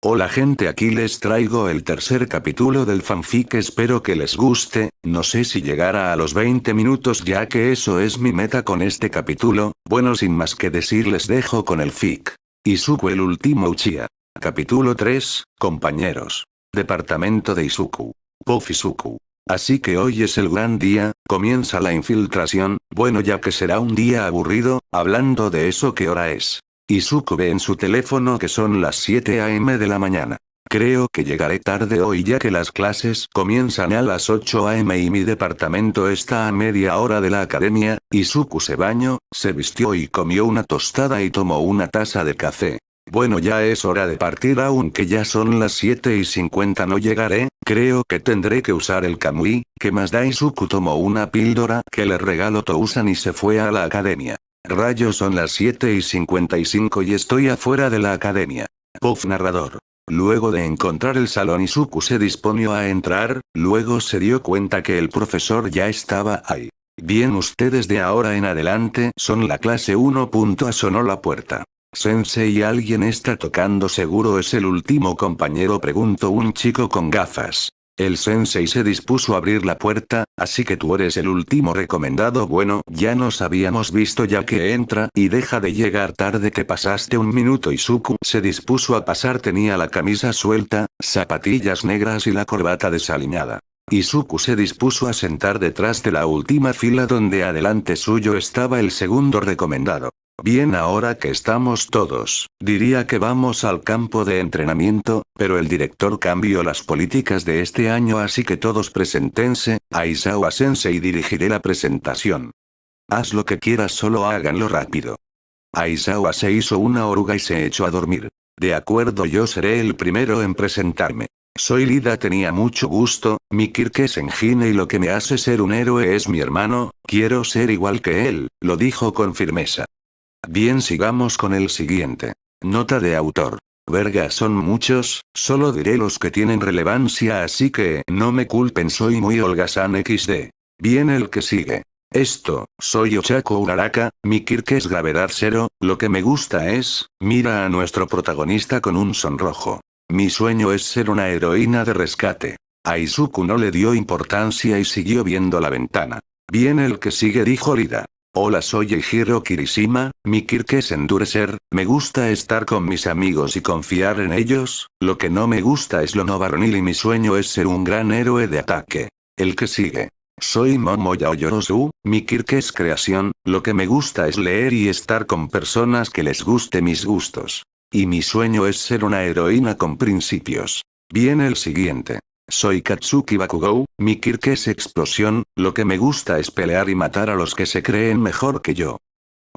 Hola gente aquí les traigo el tercer capítulo del fanfic espero que les guste, no sé si llegará a los 20 minutos ya que eso es mi meta con este capítulo, bueno sin más que decir les dejo con el fic. Izuku el último Uchiha. Capítulo 3, compañeros. Departamento de Izuku. Pofizuku. Así que hoy es el gran día, comienza la infiltración, bueno ya que será un día aburrido, hablando de eso ¿qué hora es? Izuku ve en su teléfono que son las 7 am de la mañana. Creo que llegaré tarde hoy ya que las clases comienzan a las 8 am y mi departamento está a media hora de la academia, Izuku se bañó, se vistió y comió una tostada y tomó una taza de café. Bueno ya es hora de partir aunque ya son las 7 y 50 no llegaré, creo que tendré que usar el Kamui, que más da Izuku tomó una píldora que le regaló Tousan y se fue a la academia. Rayos son las 7 y 55 y estoy afuera de la academia. Puff narrador. Luego de encontrar el salón Izuku se disponió a entrar, luego se dio cuenta que el profesor ya estaba ahí. Bien ustedes de ahora en adelante son la clase 1. Sonó la puerta. Sensei alguien está tocando seguro es el último compañero preguntó un chico con gafas. El sensei se dispuso a abrir la puerta, así que tú eres el último recomendado bueno, ya nos habíamos visto ya que entra y deja de llegar tarde que pasaste un minuto Izuku se dispuso a pasar tenía la camisa suelta, zapatillas negras y la corbata desaliñada. Izuku se dispuso a sentar detrás de la última fila donde adelante suyo estaba el segundo recomendado. Bien ahora que estamos todos, diría que vamos al campo de entrenamiento, pero el director cambió las políticas de este año así que todos presentense, Aizawa Sensei dirigiré la presentación. Haz lo que quieras solo háganlo rápido. Aizawa se hizo una oruga y se echó a dormir. De acuerdo yo seré el primero en presentarme. Soy Lida tenía mucho gusto, mi Kirk es engine y lo que me hace ser un héroe es mi hermano, quiero ser igual que él, lo dijo con firmeza. Bien sigamos con el siguiente. Nota de autor. Verga son muchos, solo diré los que tienen relevancia así que no me culpen soy muy holgazán xd. Bien el que sigue. Esto, soy Ochako Uraraka, mi Kirk es gravedad cero, lo que me gusta es, mira a nuestro protagonista con un sonrojo. Mi sueño es ser una heroína de rescate. Aizuku no le dio importancia y siguió viendo la ventana. Bien el que sigue dijo Lida. Hola soy Eijiro Kirishima, mi Kirk es endurecer, me gusta estar con mis amigos y confiar en ellos, lo que no me gusta es lo no varonil y mi sueño es ser un gran héroe de ataque. El que sigue. Soy Momo Yaoyorosu, mi Kirk es creación, lo que me gusta es leer y estar con personas que les guste mis gustos. Y mi sueño es ser una heroína con principios. Viene el siguiente. Soy Katsuki Bakugou, mi Kirk es explosión, lo que me gusta es pelear y matar a los que se creen mejor que yo.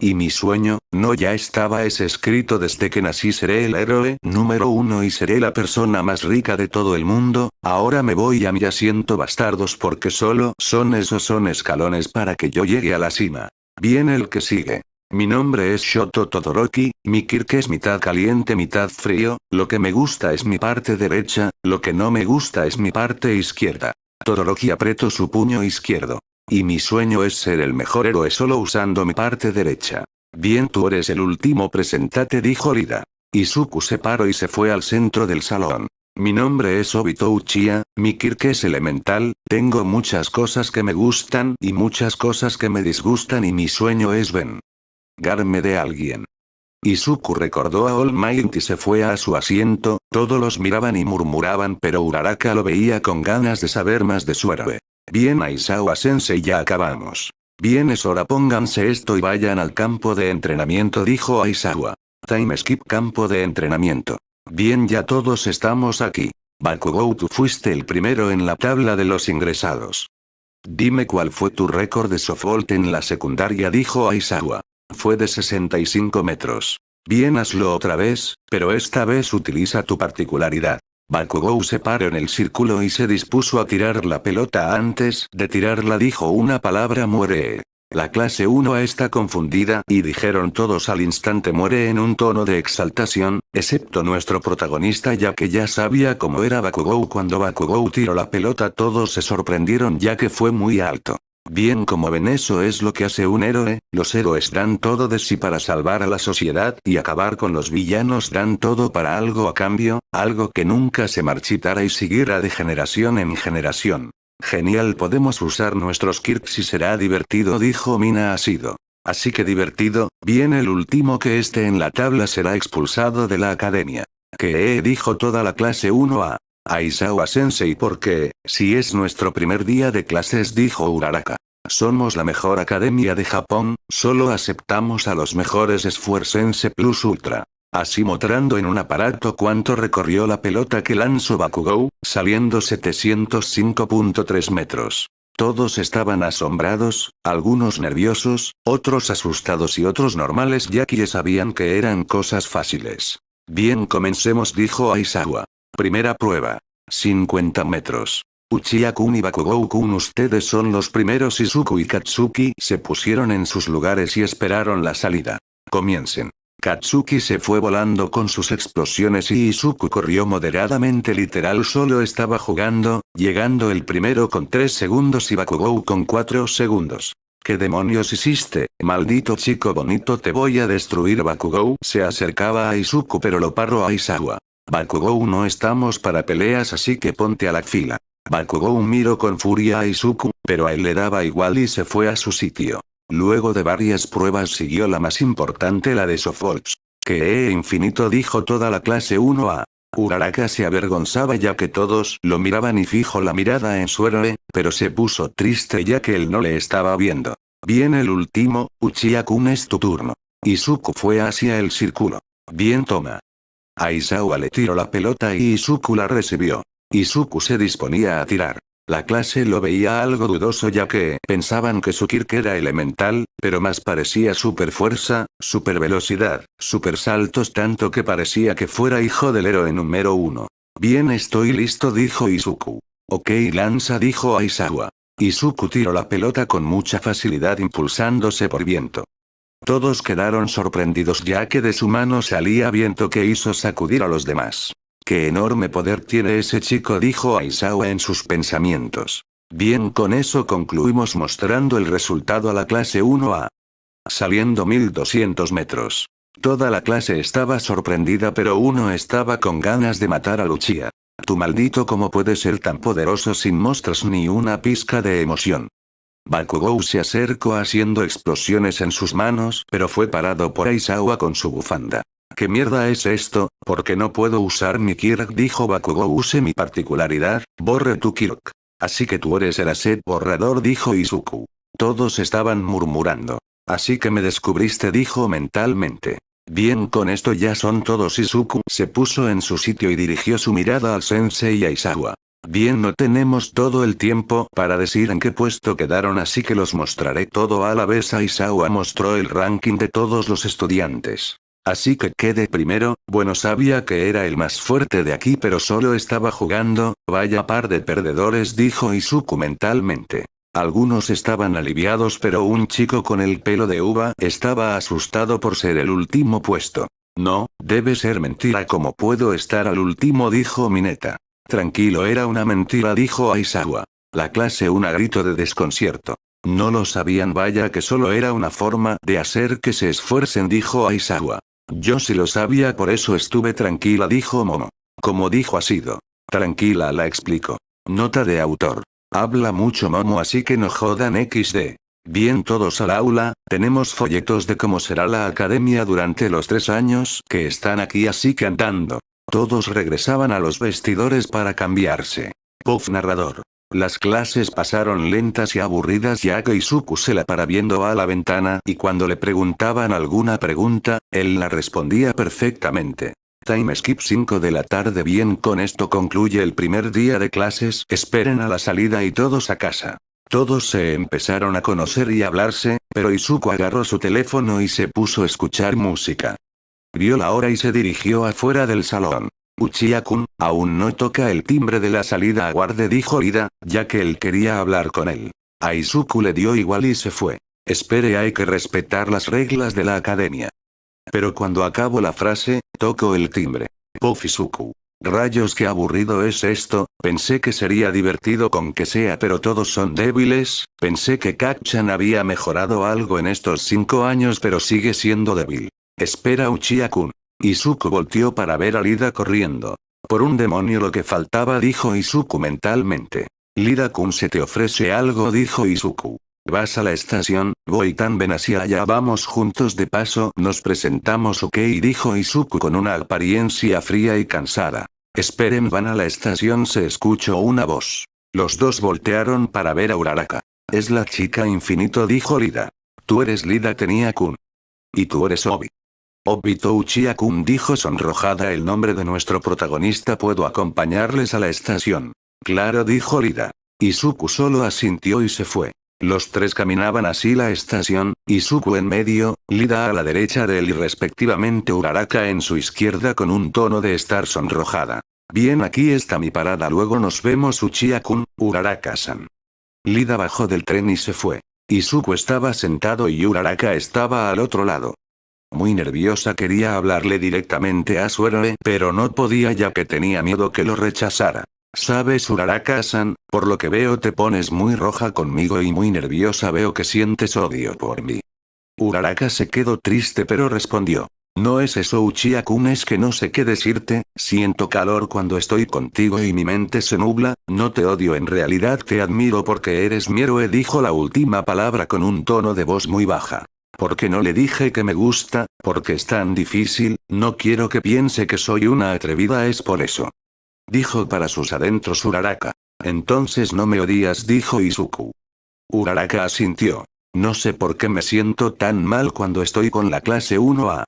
Y mi sueño, no ya estaba es escrito desde que nací seré el héroe número uno y seré la persona más rica de todo el mundo, ahora me voy a mi asiento bastardos porque solo son esos son escalones para que yo llegue a la cima. Viene el que sigue. Mi nombre es Shoto Todoroki, mi Kirk es mitad caliente mitad frío, lo que me gusta es mi parte derecha, lo que no me gusta es mi parte izquierda. Todoroki apretó su puño izquierdo. Y mi sueño es ser el mejor héroe solo usando mi parte derecha. Bien tú eres el último presentate dijo Lida. Izuku se paró y se fue al centro del salón. Mi nombre es Obito Uchiha, mi Kirk es elemental, tengo muchas cosas que me gustan y muchas cosas que me disgustan y mi sueño es Ben garme de alguien. Izuku recordó a All Might y se fue a su asiento, todos los miraban y murmuraban pero Uraraka lo veía con ganas de saber más de su héroe. Bien Aizawa sensei ya acabamos. Bien es hora pónganse esto y vayan al campo de entrenamiento dijo Aizawa. Time skip campo de entrenamiento. Bien ya todos estamos aquí. Bakugou tú fuiste el primero en la tabla de los ingresados. Dime cuál fue tu récord de softball en la secundaria dijo Aizawa. Fue de 65 metros. Bien hazlo otra vez, pero esta vez utiliza tu particularidad. Bakugou se paró en el círculo y se dispuso a tirar la pelota antes de tirarla dijo una palabra muere. La clase 1 está confundida y dijeron todos al instante muere en un tono de exaltación, excepto nuestro protagonista ya que ya sabía cómo era Bakugou cuando Bakugou tiró la pelota todos se sorprendieron ya que fue muy alto. Bien como ven eso es lo que hace un héroe, los héroes dan todo de sí para salvar a la sociedad y acabar con los villanos dan todo para algo a cambio, algo que nunca se marchitará y seguirá de generación en generación. Genial podemos usar nuestros kirks y será divertido dijo Mina sido. Así que divertido, bien el último que esté en la tabla será expulsado de la academia. Que dijo toda la clase 1A. Aizawa Sensei porque, si es nuestro primer día de clases dijo Uraraka. Somos la mejor academia de Japón, solo aceptamos a los mejores esfuercense plus ultra. Así mostrando en un aparato cuánto recorrió la pelota que lanzó Bakugou, saliendo 705.3 metros. Todos estaban asombrados, algunos nerviosos, otros asustados y otros normales ya que sabían que eran cosas fáciles. Bien comencemos dijo Aizawa. Primera prueba. 50 metros. Uchiha-kun y Bakugou-kun ustedes son los primeros Izuku y Katsuki se pusieron en sus lugares y esperaron la salida. Comiencen. Katsuki se fue volando con sus explosiones y Izuku corrió moderadamente literal solo estaba jugando, llegando el primero con 3 segundos y Bakugou con 4 segundos. ¿Qué demonios hiciste, maldito chico bonito te voy a destruir Bakugou se acercaba a Izuku pero lo paró a Isawa. Bakugou no estamos para peleas así que ponte a la fila. Bakugou miró con furia a Izuku, pero a él le daba igual y se fue a su sitio. Luego de varias pruebas siguió la más importante la de Sofolks. Que e infinito dijo toda la clase 1A. Uraraka se avergonzaba ya que todos lo miraban y fijo la mirada en su héroe, pero se puso triste ya que él no le estaba viendo. Bien el último, Uchiha-kun es tu turno. Izuku fue hacia el círculo. Bien toma. Aizawa le tiró la pelota y Izuku la recibió. Izuku se disponía a tirar. La clase lo veía algo dudoso ya que pensaban que su Kirk era elemental, pero más parecía super fuerza, super velocidad, super saltos tanto que parecía que fuera hijo del héroe número uno. Bien estoy listo dijo Izuku. Ok lanza dijo Aizawa. Izuku tiró la pelota con mucha facilidad impulsándose por viento. Todos quedaron sorprendidos ya que de su mano salía viento que hizo sacudir a los demás. ¡Qué enorme poder tiene ese chico! dijo Aizawa en sus pensamientos. Bien con eso concluimos mostrando el resultado a la clase 1A. Saliendo 1200 metros. Toda la clase estaba sorprendida pero uno estaba con ganas de matar a Lucia. Tu maldito cómo puede ser tan poderoso sin mostras ni una pizca de emoción. Bakugou se acercó haciendo explosiones en sus manos, pero fue parado por Aizawa con su bufanda. ¿Qué mierda es esto? ¿Por qué no puedo usar mi Kirk? Dijo Bakugou use mi particularidad, borre tu Kirk. Así que tú eres el asset borrador dijo Izuku. Todos estaban murmurando. Así que me descubriste dijo mentalmente. Bien con esto ya son todos Izuku se puso en su sitio y dirigió su mirada al sensei Aizawa. Bien no tenemos todo el tiempo para decir en qué puesto quedaron así que los mostraré todo a la vez Aizawa mostró el ranking de todos los estudiantes. Así que quede primero, bueno sabía que era el más fuerte de aquí pero solo estaba jugando, vaya par de perdedores dijo Izuku mentalmente. Algunos estaban aliviados pero un chico con el pelo de uva estaba asustado por ser el último puesto. No, debe ser mentira como puedo estar al último dijo Mineta. Tranquilo era una mentira dijo Aizawa. La clase una grito de desconcierto. No lo sabían vaya que solo era una forma de hacer que se esfuercen dijo Aizawa. Yo sí lo sabía por eso estuve tranquila dijo Momo. Como dijo Asido. Tranquila la explico. Nota de autor. Habla mucho Momo así que no jodan XD. Bien todos al aula, tenemos folletos de cómo será la academia durante los tres años que están aquí así cantando. Todos regresaban a los vestidores para cambiarse. Puff narrador. Las clases pasaron lentas y aburridas ya que Izuku se la para viendo a la ventana y cuando le preguntaban alguna pregunta, él la respondía perfectamente. Time skip 5 de la tarde bien con esto concluye el primer día de clases, esperen a la salida y todos a casa. Todos se empezaron a conocer y hablarse, pero Izuku agarró su teléfono y se puso a escuchar música. Vio la hora y se dirigió afuera del salón. Uchiha-kun, aún no toca el timbre de la salida aguarde dijo Ida, ya que él quería hablar con él. A Izuku le dio igual y se fue. Espere hay que respetar las reglas de la academia. Pero cuando acabo la frase, toco el timbre. Puff Izuku. Rayos qué aburrido es esto, Pensé que sería divertido con que sea pero todos son débiles, pensé que Kakchan había mejorado algo en estos cinco años pero sigue siendo débil. Espera Uchiha-kun. Izuku volteó para ver a Lida corriendo. Por un demonio lo que faltaba dijo Izuku mentalmente. Lida-kun se te ofrece algo dijo Izuku. Vas a la estación, voy tan ven hacia allá vamos juntos de paso nos presentamos ok dijo Izuku con una apariencia fría y cansada. Esperen van a la estación se escuchó una voz. Los dos voltearon para ver a Uraraka. Es la chica infinito dijo Lida. Tú eres Lida tenía Kun. Y tú eres Obi. Obito Uchiha-kun dijo sonrojada el nombre de nuestro protagonista puedo acompañarles a la estación. Claro dijo Lida. Izuku solo asintió y se fue. Los tres caminaban así la estación, Izuku en medio, Lida a la derecha de él y respectivamente Uraraka en su izquierda con un tono de estar sonrojada. Bien aquí está mi parada luego nos vemos Uchiha-kun, Uraraka-san. Lida bajó del tren y se fue. Izuku estaba sentado y Uraraka estaba al otro lado. Muy nerviosa quería hablarle directamente a su héroe pero no podía ya que tenía miedo que lo rechazara. Sabes Uraraka-san, por lo que veo te pones muy roja conmigo y muy nerviosa veo que sientes odio por mí. Uraraka se quedó triste pero respondió. No es eso Uchiha-kun es que no sé qué decirte, siento calor cuando estoy contigo y mi mente se nubla, no te odio en realidad te admiro porque eres mi héroe dijo la última palabra con un tono de voz muy baja. Porque no le dije que me gusta, porque es tan difícil, no quiero que piense que soy una atrevida es por eso. Dijo para sus adentros Uraraka. Entonces no me odias dijo Izuku. Uraraka asintió. No sé por qué me siento tan mal cuando estoy con la clase 1A.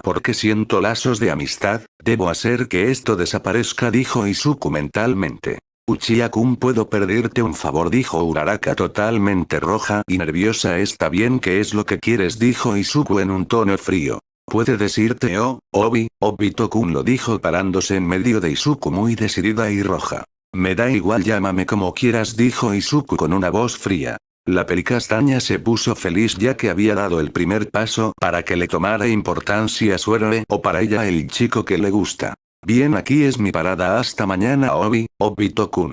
Porque siento lazos de amistad, debo hacer que esto desaparezca dijo Izuku mentalmente. Uchiha-kun puedo pedirte un favor dijo Uraraka totalmente roja y nerviosa está bien que es lo que quieres dijo Izuku en un tono frío. Puede decirte oh, Obi, Obito-kun lo dijo parándose en medio de Izuku muy decidida y roja. Me da igual llámame como quieras dijo Izuku con una voz fría. La pericastaña se puso feliz ya que había dado el primer paso para que le tomara importancia su héroe o para ella el chico que le gusta. Bien aquí es mi parada hasta mañana Obi, Obito-kun.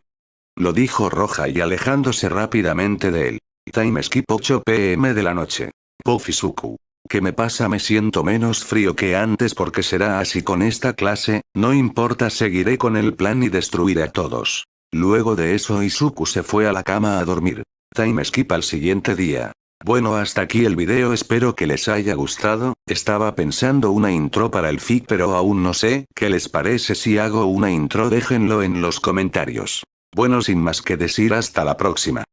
Lo dijo roja y alejándose rápidamente de él. Time skip 8 pm de la noche. Pofizuku. ¿Qué me pasa? Me siento menos frío que antes porque será así con esta clase, no importa seguiré con el plan y destruiré a todos. Luego de eso Izuku se fue a la cama a dormir. Time skip al siguiente día. Bueno hasta aquí el video espero que les haya gustado, estaba pensando una intro para el fic pero aún no sé qué les parece si hago una intro déjenlo en los comentarios. Bueno sin más que decir hasta la próxima.